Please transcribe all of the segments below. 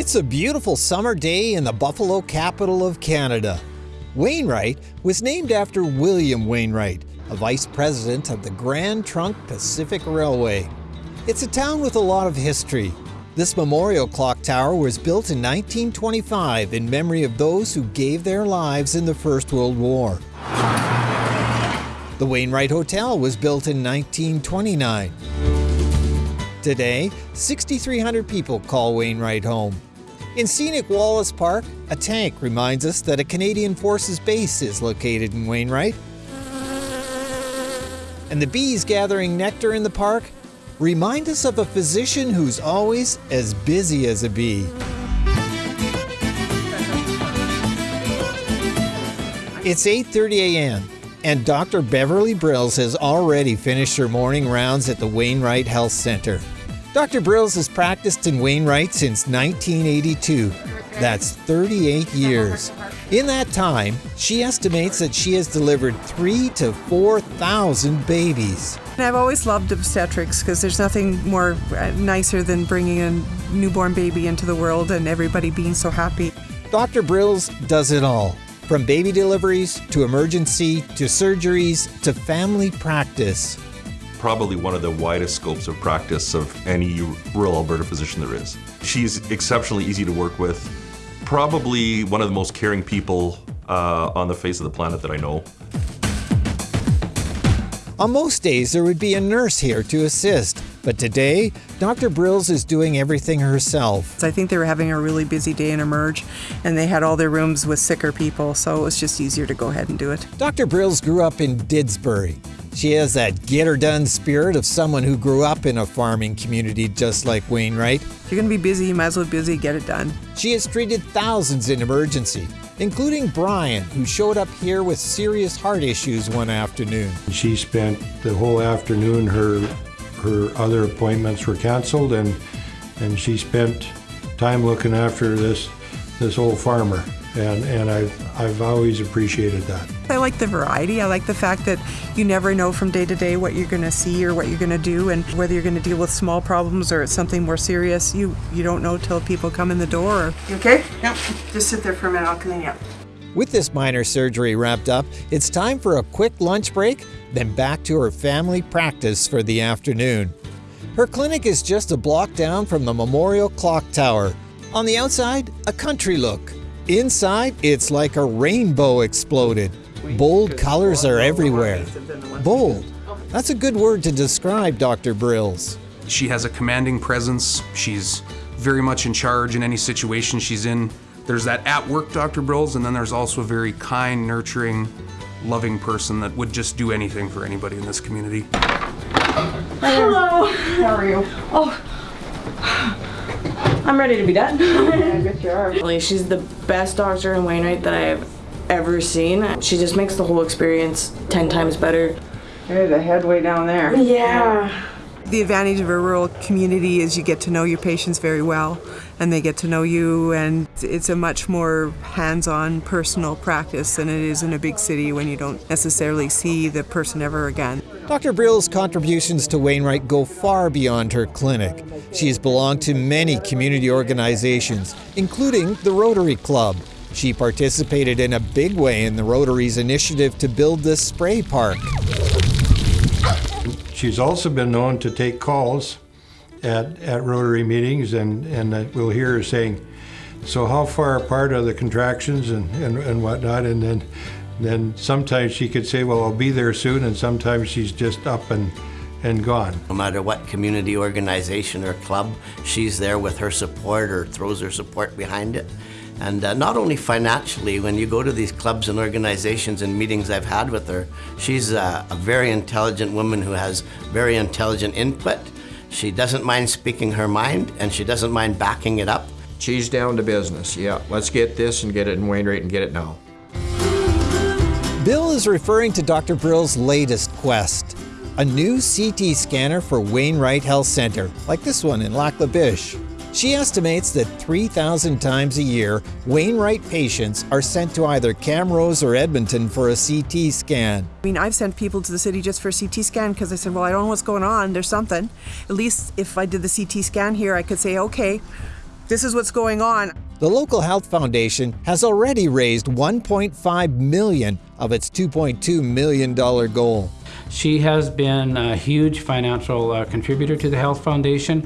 It's a beautiful summer day in the Buffalo capital of Canada. Wainwright was named after William Wainwright, a vice president of the Grand Trunk Pacific Railway. It's a town with a lot of history. This memorial clock tower was built in 1925 in memory of those who gave their lives in the First World War. The Wainwright Hotel was built in 1929. Today, 6,300 people call Wainwright home. In scenic Wallace Park, a tank reminds us that a Canadian Forces base is located in Wainwright. And the bees gathering nectar in the park remind us of a physician who's always as busy as a bee. It's 8:30 a.m. and Dr. Beverly Brills has already finished her morning rounds at the Wainwright Health Center. Dr. Brills has practiced in Wainwright since 1982. That's 38 years. In that time, she estimates that she has delivered 3 to 4,000 babies. I've always loved obstetrics because there's nothing more uh, nicer than bringing a newborn baby into the world and everybody being so happy. Dr. Brills does it all from baby deliveries to emergency to surgeries to family practice. Probably one of the widest scopes of practice of any rural Alberta physician there is. She's exceptionally easy to work with, probably one of the most caring people uh, on the face of the planet that I know. On most days, there would be a nurse here to assist, but today, Dr. Brills is doing everything herself. I think they were having a really busy day in Emerge, and they had all their rooms with sicker people, so it was just easier to go ahead and do it. Dr. Brills grew up in Didsbury. She has that get her done spirit of someone who grew up in a farming community just like Wainwright. If you're going to be busy, you might as well be busy, get it done. She has treated thousands in emergency, including Brian, who showed up here with serious heart issues one afternoon. She spent the whole afternoon, her her other appointments were canceled, and and she spent time looking after this this old farmer, and and I've I've always appreciated that. I like the variety. I like the fact that you never know from day to day what you're going to see or what you're going to do, and whether you're going to deal with small problems or it's something more serious. You you don't know till people come in the door. You okay? Yep. Just sit there for a minute. I'll clean you up. With this minor surgery wrapped up, it's time for a quick lunch break, then back to her family practice for the afternoon. Her clinic is just a block down from the Memorial Clock Tower. On the outside, a country look. Inside, it's like a rainbow exploded. Bold colors are everywhere. Bold. That's a good word to describe Dr. Brills. She has a commanding presence. She's very much in charge in any situation she's in. There's that at work Dr. Brills, and then there's also a very kind, nurturing, loving person that would just do anything for anybody in this community. Hello. How are you? Oh. I'm ready to be done. I guess you are. She's the best doctor in Wainwright that I've ever seen. She just makes the whole experience 10 times better. There's a headway down there. Yeah. The advantage of a rural community is you get to know your patients very well and they get to know you and it's a much more hands-on personal practice than it is in a big city when you don't necessarily see the person ever again. Dr. Brill's contributions to Wainwright go far beyond her clinic. She has belonged to many community organizations, including the Rotary Club. She participated in a big way in the Rotary's initiative to build this spray park. She's also been known to take calls at, at Rotary meetings, and, and we'll hear her saying, so how far apart are the contractions and, and, and whatnot? And then, then sometimes she could say, well, I'll be there soon, and sometimes she's just up and, and gone. No matter what community organization or club, she's there with her support or throws her support behind it. And uh, not only financially, when you go to these clubs and organizations and meetings I've had with her, she's a, a very intelligent woman who has very intelligent input. She doesn't mind speaking her mind and she doesn't mind backing it up. She's down to business. Yeah, let's get this and get it in Wainwright and get it now. Bill is referring to Dr. Brill's latest quest a new CT scanner for Wainwright Health Center, like this one in Lac La Biche. She estimates that 3,000 times a year, Wainwright patients are sent to either Camrose or Edmonton for a CT scan. I mean, I've sent people to the city just for a CT scan because I said, well, I don't know what's going on. There's something. At least if I did the CT scan here, I could say, okay, this is what's going on. The local health foundation has already raised 1.5 million of its 2.2 million dollar goal. She has been a huge financial uh, contributor to the Health Foundation.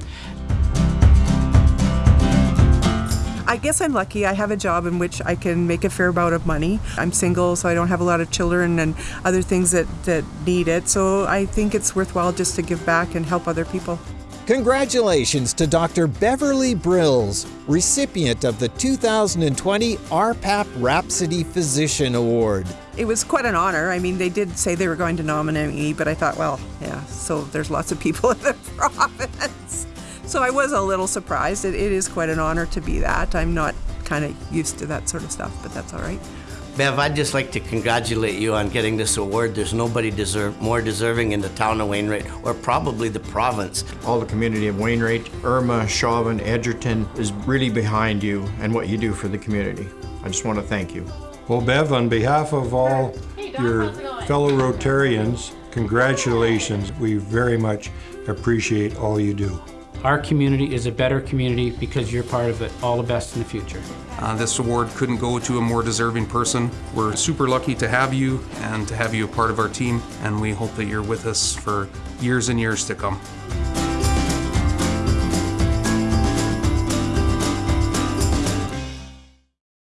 I guess I'm lucky. I have a job in which I can make a fair amount of money. I'm single, so I don't have a lot of children and other things that, that need it. So I think it's worthwhile just to give back and help other people. Congratulations to Dr. Beverly Brills, recipient of the 2020 RPAP Rhapsody Physician Award. It was quite an honor. I mean, they did say they were going to nominate me, but I thought, well, yeah, so there's lots of people in the province. So I was a little surprised. It, it is quite an honor to be that. I'm not kind of used to that sort of stuff, but that's all right. Bev, I'd just like to congratulate you on getting this award. There's nobody deserve, more deserving in the town of Wainwright, or probably the province. All the community of Wainwright, Irma, Chauvin, Edgerton is really behind you and what you do for the community. I just want to thank you. Well, Bev, on behalf of all your fellow Rotarians, congratulations. We very much appreciate all you do. Our community is a better community because you're part of it. All the best in the future. Uh, this award couldn't go to a more deserving person. We're super lucky to have you and to have you a part of our team, and we hope that you're with us for years and years to come.